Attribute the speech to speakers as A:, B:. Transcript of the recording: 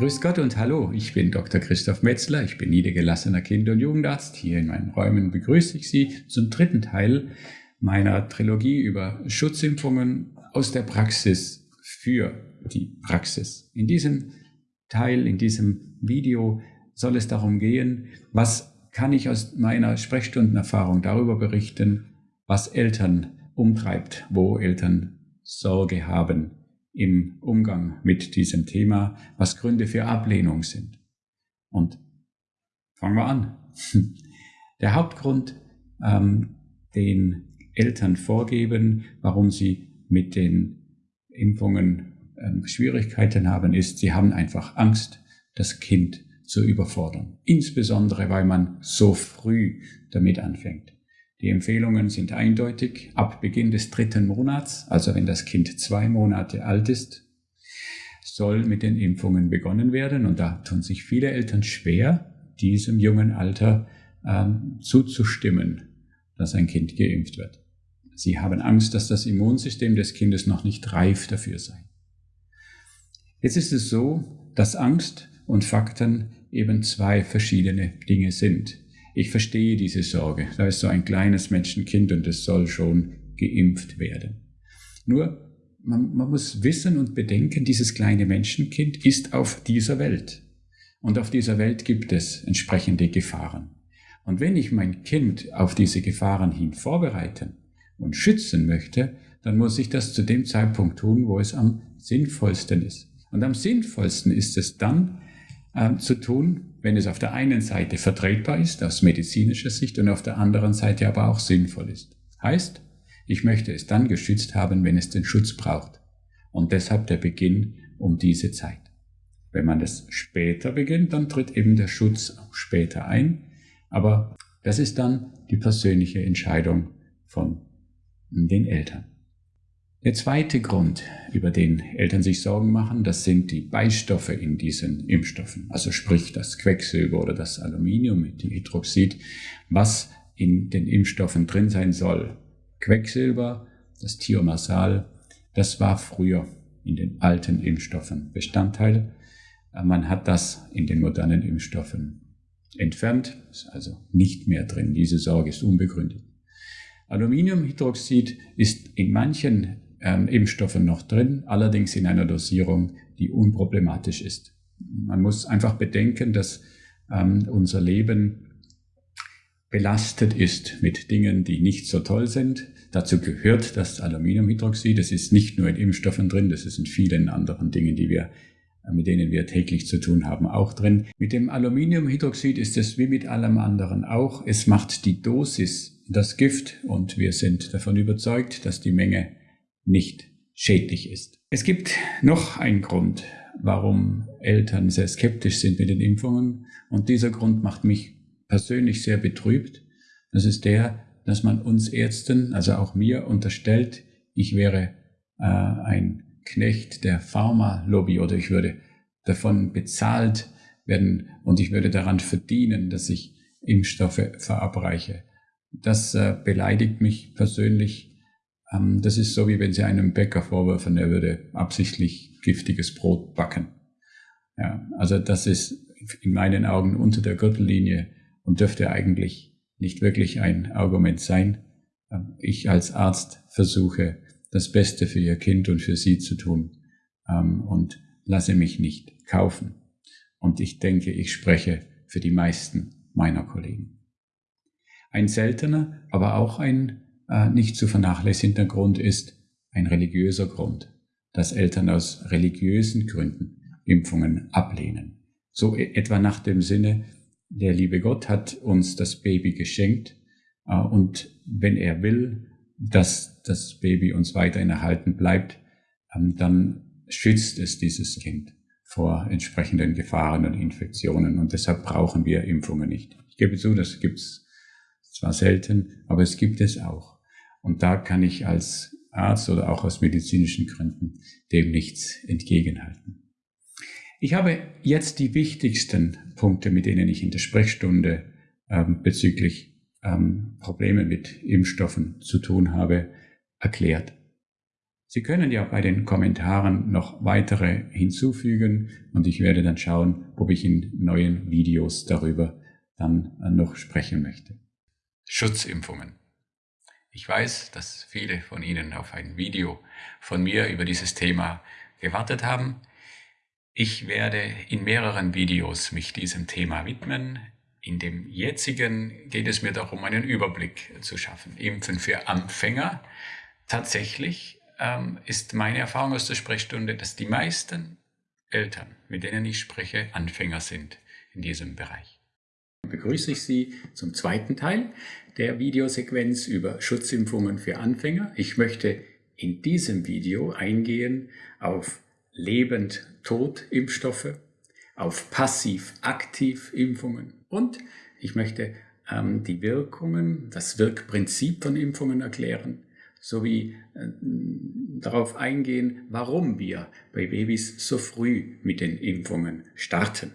A: Grüß Gott und hallo, ich bin Dr. Christoph Metzler, ich bin niedergelassener Kinder- und Jugendarzt. Hier in meinen Räumen begrüße ich Sie zum dritten Teil meiner Trilogie über Schutzimpfungen aus der Praxis für die Praxis. In diesem Teil, in diesem Video soll es darum gehen, was kann ich aus meiner Sprechstundenerfahrung darüber berichten, was Eltern umtreibt, wo Eltern Sorge haben im Umgang mit diesem Thema, was Gründe für Ablehnung sind. Und fangen wir an. Der Hauptgrund, ähm, den Eltern vorgeben, warum sie mit den Impfungen ähm, Schwierigkeiten haben, ist, sie haben einfach Angst, das Kind zu überfordern. Insbesondere, weil man so früh damit anfängt. Die Empfehlungen sind eindeutig. Ab Beginn des dritten Monats, also wenn das Kind zwei Monate alt ist, soll mit den Impfungen begonnen werden. Und da tun sich viele Eltern schwer, diesem jungen Alter ähm, zuzustimmen, dass ein Kind geimpft wird. Sie haben Angst, dass das Immunsystem des Kindes noch nicht reif dafür sei. Jetzt ist es so, dass Angst und Fakten eben zwei verschiedene Dinge sind. Ich verstehe diese Sorge. Da ist so ein kleines Menschenkind und es soll schon geimpft werden. Nur, man, man muss wissen und bedenken, dieses kleine Menschenkind ist auf dieser Welt. Und auf dieser Welt gibt es entsprechende Gefahren. Und wenn ich mein Kind auf diese Gefahren hin vorbereiten und schützen möchte, dann muss ich das zu dem Zeitpunkt tun, wo es am sinnvollsten ist. Und am sinnvollsten ist es dann äh, zu tun, wenn es auf der einen Seite vertretbar ist aus medizinischer Sicht und auf der anderen Seite aber auch sinnvoll ist. Heißt, ich möchte es dann geschützt haben, wenn es den Schutz braucht. Und deshalb der Beginn um diese Zeit. Wenn man es später beginnt, dann tritt eben der Schutz auch später ein. Aber das ist dann die persönliche Entscheidung von den Eltern. Der zweite Grund, über den Eltern sich Sorgen machen, das sind die Beistoffe in diesen Impfstoffen. Also sprich das Quecksilber oder das Aluminium mit dem Hydroxid, was in den Impfstoffen drin sein soll. Quecksilber, das Thiomersal, das war früher in den alten Impfstoffen Bestandteil. Man hat das in den modernen Impfstoffen entfernt, ist also nicht mehr drin. Diese Sorge ist unbegründet. Aluminiumhydroxid ist in manchen ähm, Impfstoffe noch drin, allerdings in einer Dosierung, die unproblematisch ist. Man muss einfach bedenken, dass ähm, unser Leben belastet ist mit Dingen, die nicht so toll sind. Dazu gehört das Aluminiumhydroxid. Das ist nicht nur in Impfstoffen drin, das ist in vielen anderen Dingen, die wir äh, mit denen wir täglich zu tun haben, auch drin. Mit dem Aluminiumhydroxid ist es wie mit allem anderen auch. Es macht die Dosis das Gift und wir sind davon überzeugt, dass die Menge nicht schädlich ist. Es gibt noch einen Grund, warum Eltern sehr skeptisch sind mit den Impfungen. Und dieser Grund macht mich persönlich sehr betrübt. Das ist der, dass man uns Ärzten, also auch mir, unterstellt, ich wäre äh, ein Knecht der Pharma-Lobby oder ich würde davon bezahlt werden und ich würde daran verdienen, dass ich Impfstoffe verabreiche. Das äh, beleidigt mich persönlich ähm, das ist so, wie wenn Sie einem Bäcker vorwerfen, er würde absichtlich giftiges Brot backen. Ja, also das ist in meinen Augen unter der Gürtellinie und dürfte eigentlich nicht wirklich ein Argument sein. Ähm, ich als Arzt versuche, das Beste für Ihr Kind und für Sie zu tun ähm, und lasse mich nicht kaufen. Und ich denke, ich spreche für die meisten meiner Kollegen. Ein seltener, aber auch ein nicht zu vernachlässigender Grund ist ein religiöser Grund, dass Eltern aus religiösen Gründen Impfungen ablehnen. So e-, etwa nach dem Sinne, der liebe Gott hat uns das Baby geschenkt äh, und wenn er will, dass das Baby uns weiterhin erhalten bleibt, ähm, dann schützt es dieses Kind vor entsprechenden Gefahren und Infektionen und deshalb brauchen wir Impfungen nicht. Ich gebe zu, das gibt's zwar selten, aber es gibt es auch. Und da kann ich als Arzt oder auch aus medizinischen Gründen dem nichts entgegenhalten. Ich habe jetzt die wichtigsten Punkte, mit denen ich in der Sprechstunde ähm, bezüglich ähm, Probleme mit Impfstoffen zu tun habe, erklärt. Sie können ja bei den Kommentaren noch weitere hinzufügen und ich werde dann schauen, ob ich in neuen Videos darüber dann noch sprechen möchte. Schutzimpfungen. Ich weiß, dass viele von Ihnen auf ein Video von mir über dieses Thema gewartet haben. Ich werde in mehreren Videos mich diesem Thema widmen. In dem jetzigen geht es mir darum, einen Überblick zu schaffen. Impfen für Anfänger. Tatsächlich ähm, ist meine Erfahrung aus der Sprechstunde, dass die meisten Eltern, mit denen ich spreche, Anfänger sind in diesem Bereich. Begrüße ich Sie zum zweiten Teil der Videosequenz über Schutzimpfungen für Anfänger. Ich möchte in diesem Video eingehen auf Lebend-Tod-Impfstoffe, auf Passiv-Aktiv-Impfungen und ich möchte ähm, die Wirkungen, das Wirkprinzip von Impfungen erklären sowie äh, darauf eingehen, warum wir bei Babys so früh mit den Impfungen starten.